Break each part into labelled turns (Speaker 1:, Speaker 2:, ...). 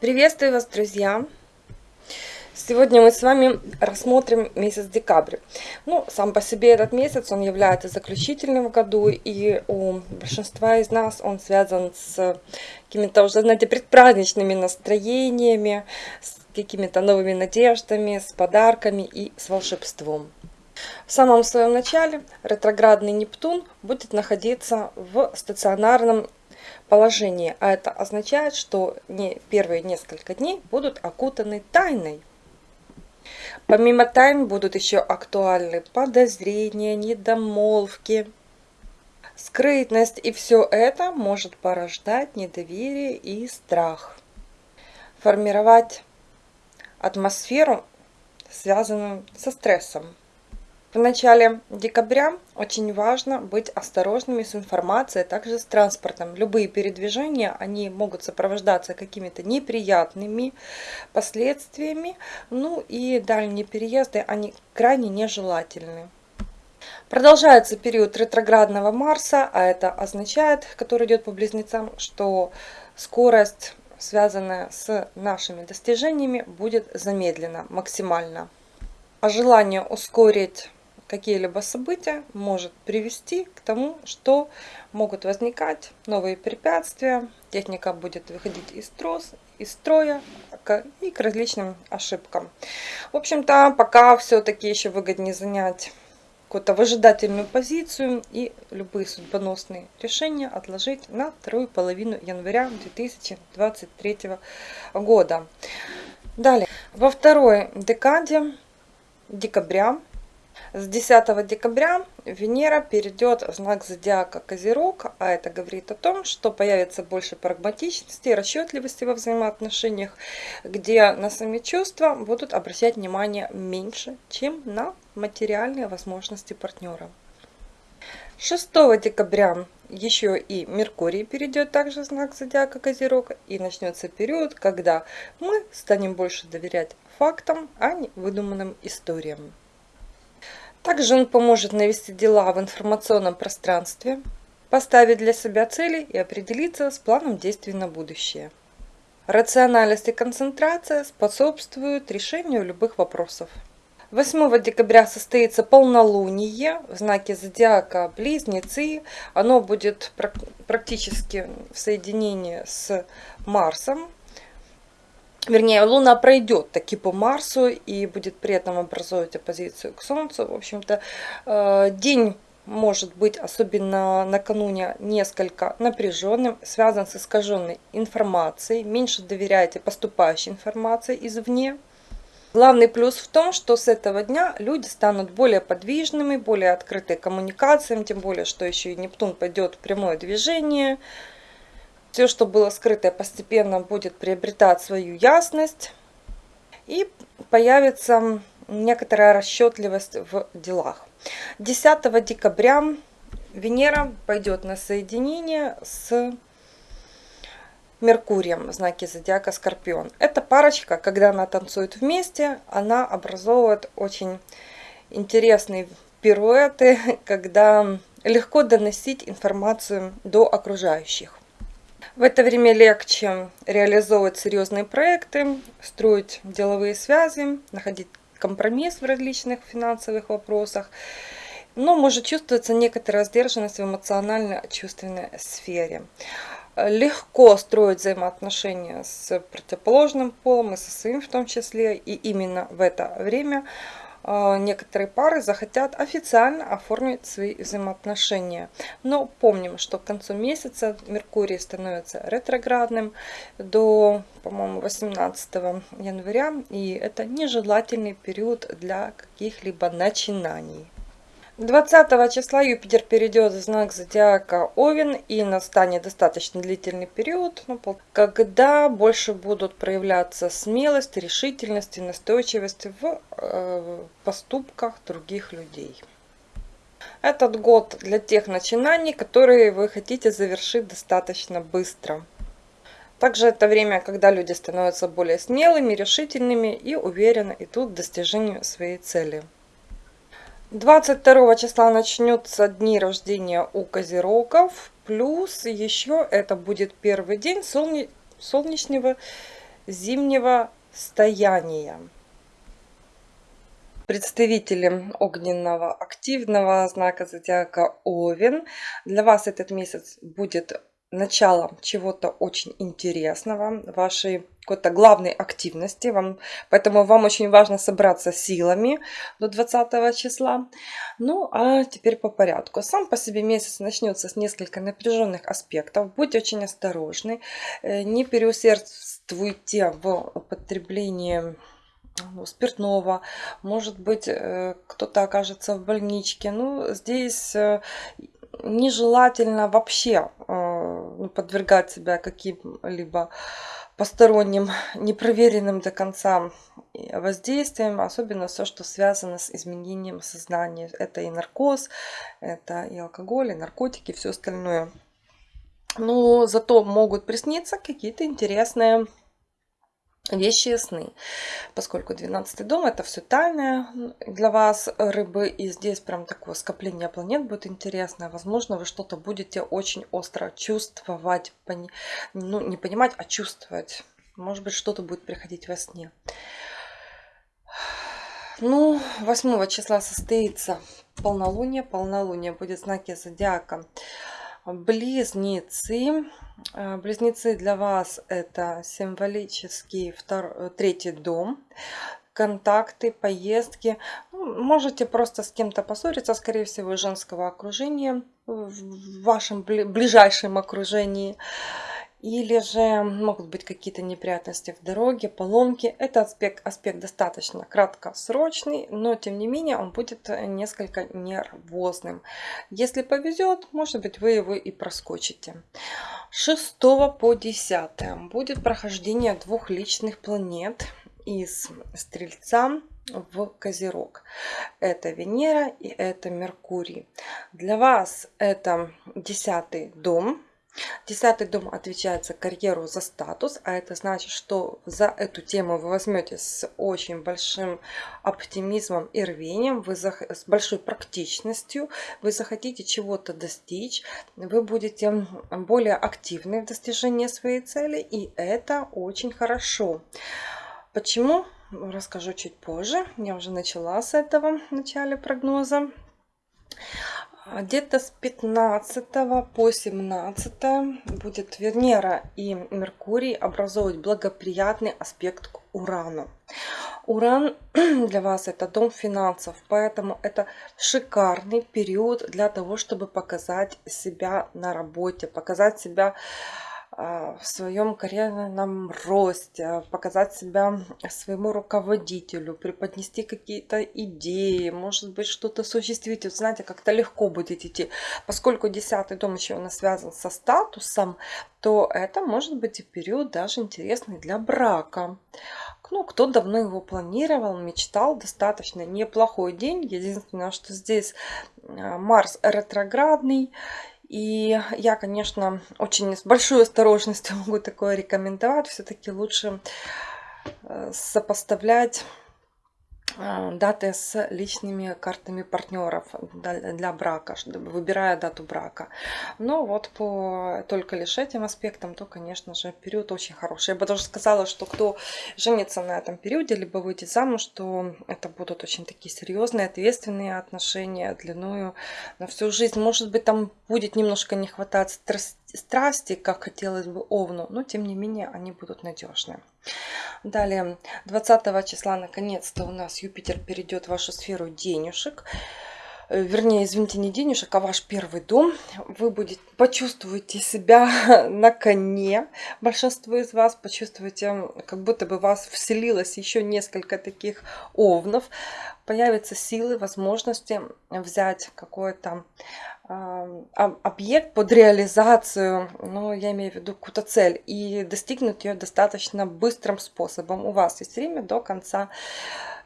Speaker 1: Приветствую вас, друзья! Сегодня мы с вами рассмотрим месяц декабрь. Ну, сам по себе этот месяц, он является заключительным в году, и у большинства из нас он связан с какими-то уже, знаете, предпраздничными настроениями, с какими-то новыми надеждами, с подарками и с волшебством. В самом своем начале ретроградный Нептун будет находиться в стационарном положении, а это означает, что не первые несколько дней будут окутаны тайной. Помимо тайн будут еще актуальны подозрения, недомолвки, скрытность, и все это может порождать недоверие и страх. Формировать атмосферу, связанную со стрессом. В начале декабря очень важно быть осторожными с информацией, а также с транспортом. Любые передвижения, они могут сопровождаться какими-то неприятными последствиями, ну и дальние переезды, они крайне нежелательны. Продолжается период ретроградного Марса, а это означает, который идет по близнецам, что скорость, связанная с нашими достижениями, будет замедлена максимально. А желание ускорить какие-либо события может привести к тому, что могут возникать новые препятствия, техника будет выходить из, трос, из строя и к различным ошибкам. В общем-то, пока все-таки еще выгоднее занять какую-то выжидательную позицию и любые судьбоносные решения отложить на вторую половину января 2023 года. Далее, во второй декаде декабря с 10 декабря Венера перейдет в знак зодиака Козерог, а это говорит о том, что появится больше прагматичности расчетливости во взаимоотношениях, где на сами чувства будут обращать внимание меньше, чем на материальные возможности партнера. 6 декабря еще и Меркурий перейдет также в знак зодиака Козерог и начнется период, когда мы станем больше доверять фактам, а не выдуманным историям. Также он поможет навести дела в информационном пространстве, поставить для себя цели и определиться с планом действий на будущее. Рациональность и концентрация способствуют решению любых вопросов. 8 декабря состоится полнолуние в знаке зодиака Близнецы. Оно будет практически в соединении с Марсом, вернее, Луна пройдет таки по Марсу и будет при этом образовывать оппозицию к Солнцу. В общем-то, э, день может быть, особенно накануне, несколько напряженным, связан с искаженной информацией. Меньше доверяйте поступающей информации извне. Главный плюс в том, что с этого дня люди станут более подвижными, более открыты коммуникациям, тем более, что еще и Нептун пойдет в прямое движение – все, что было скрытое, постепенно будет приобретать свою ясность. И появится некоторая расчетливость в делах. 10 декабря Венера пойдет на соединение с Меркурием в знаке зодиака Скорпион. Эта парочка, когда она танцует вместе, она образовывает очень интересные пируэты, когда легко доносить информацию до окружающих. В это время легче реализовывать серьезные проекты, строить деловые связи, находить компромисс в различных финансовых вопросах. Но может чувствоваться некоторая сдержанность в эмоционально-чувственной сфере. Легко строить взаимоотношения с противоположным полом и со своим в том числе. И именно в это время некоторые пары захотят официально оформить свои взаимоотношения. Но помним, что к концу месяца Меркурий становится ретроградным до, по-моему, 18 января. И это нежелательный период для каких-либо начинаний. 20 числа Юпитер перейдет в знак зодиака Овен и настанет достаточно длительный период, ну, когда больше будут проявляться смелость, решительность и настойчивость в э, поступках других людей. Этот год для тех начинаний, которые вы хотите завершить достаточно быстро. Также это время, когда люди становятся более смелыми, решительными и уверенно идут к достижению своей цели. 22 числа начнется дни рождения у козерогов. Плюс еще это будет первый день солне... солнечного зимнего стояния. Представители огненного активного знака зодиака Овен. Для вас этот месяц будет начало чего-то очень интересного, вашей какой-то главной активности. Вам, поэтому вам очень важно собраться силами до 20 числа. Ну, а теперь по порядку. Сам по себе месяц начнется с несколько напряженных аспектов. Будьте очень осторожны. Э, не переусердствуйте в употреблении ну, спиртного, может быть, э, кто-то окажется в больничке. Ну, здесь э, нежелательно вообще подвергать себя каким-либо посторонним, непроверенным до конца воздействием, особенно все, что связано с изменением сознания. Это и наркоз, это и алкоголь, и наркотики, все остальное. Но зато могут присниться какие-то интересные вещи сны. Поскольку 12 дом это все тайное для вас, рыбы, и здесь прям такое скопление планет будет интересное. Возможно, вы что-то будете очень остро чувствовать, пони... ну не понимать, а чувствовать. Может быть, что-то будет приходить во сне. Ну, 8 числа состоится полнолуние. Полнолуние будет в знаке зодиака Близнецы. Э, близнецы для вас это символический второй, третий дом. Контакты, поездки. Ну, можете просто с кем-то поссориться, скорее всего, женского окружения, в вашем ближайшем окружении или же могут быть какие-то неприятности в дороге, поломки. Этот аспект, аспект достаточно краткосрочный, но тем не менее он будет несколько нервозным. Если повезет, может быть вы его и проскочите. 6 по 10 будет прохождение двух личных планет из Стрельца в Козерог. Это Венера и это Меркурий. Для вас это десятый дом, Десятый дом отвечает за карьеру, за статус, а это значит, что за эту тему вы возьмете с очень большим оптимизмом и рвением, вы за, с большой практичностью, вы захотите чего-то достичь, вы будете более активны в достижении своей цели, и это очень хорошо. Почему? Расскажу чуть позже. Я уже начала с этого в начале прогноза. Где-то с 15 по 17 будет Венера и Меркурий образовывать благоприятный аспект к Урану. Уран для вас это дом финансов, поэтому это шикарный период для того, чтобы показать себя на работе, показать себя в своем карьерном росте, показать себя своему руководителю, преподнести какие-то идеи, может быть, что-то осуществить. Вот знаете, как-то легко будет идти. Поскольку десятый дом еще у нас связан со статусом, то это может быть и период даже интересный для брака. Ну, кто давно его планировал, мечтал, достаточно неплохой день. Единственное, что здесь а, Марс ретроградный, и я, конечно, очень с большой осторожностью могу такое рекомендовать. Все-таки лучше э, сопоставлять даты с личными картами партнеров для брака, выбирая дату брака. Но вот по только лишь этим аспектам, то, конечно же, период очень хороший. Я бы даже сказала, что кто женится на этом периоде, либо выйдет замуж, что это будут очень такие серьезные, ответственные отношения длиною на всю жизнь. Может быть, там будет немножко не хватать страсти, как хотелось бы Овну, но тем не менее они будут надежны. Далее, 20 числа наконец-то у нас Юпитер перейдет в вашу сферу денежек. Э, вернее, извините, не денежек, а ваш первый дом. Вы будете, почувствуете себя на коне. Большинство из вас почувствуете, как будто бы вас вселилось еще несколько таких овнов. Появятся силы, возможности взять какое-то объект под реализацию, ну, я имею в виду какую-то цель, и достигнуть ее достаточно быстрым способом. У вас есть время до конца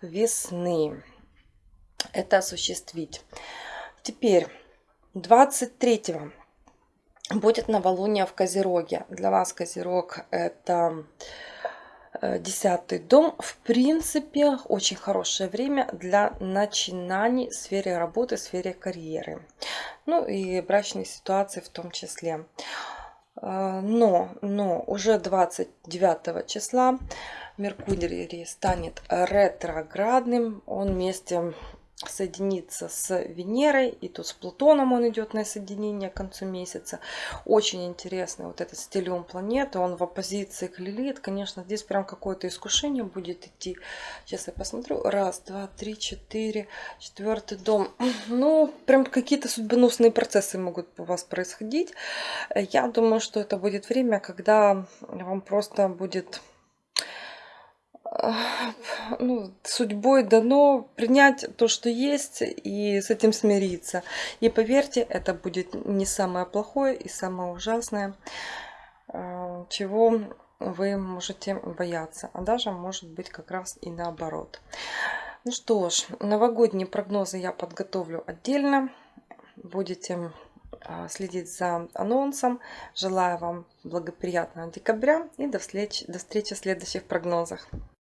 Speaker 1: весны это осуществить. Теперь 23 будет новолуние в Козероге. Для вас Козерог это десятый дом, в принципе, очень хорошее время для начинаний в сфере работы, в сфере карьеры. Ну и брачной ситуации в том числе. А, Но, но уже 29 числа Меркурий станет ретроградным. Он вместе соединиться с Венерой, и тут с Плутоном он идет на соединение к концу месяца. Очень интересный вот этот стилиум планеты, он в оппозиции к Лилит. Конечно, здесь прям какое-то искушение будет идти. Сейчас я посмотрю. Раз, два, три, четыре, четвертый дом. Ну, прям какие-то судьбоносные процессы могут у вас происходить. Я думаю, что это будет время, когда вам просто будет ну, судьбой дано принять то, что есть, и с этим смириться. И поверьте, это будет не самое плохое и самое ужасное, э, чего вы можете бояться, а даже может быть как раз и наоборот. Ну что ж, новогодние прогнозы я подготовлю отдельно. Будете э, следить за анонсом. Желаю вам благоприятного декабря и до встречи, до встречи в следующих прогнозах.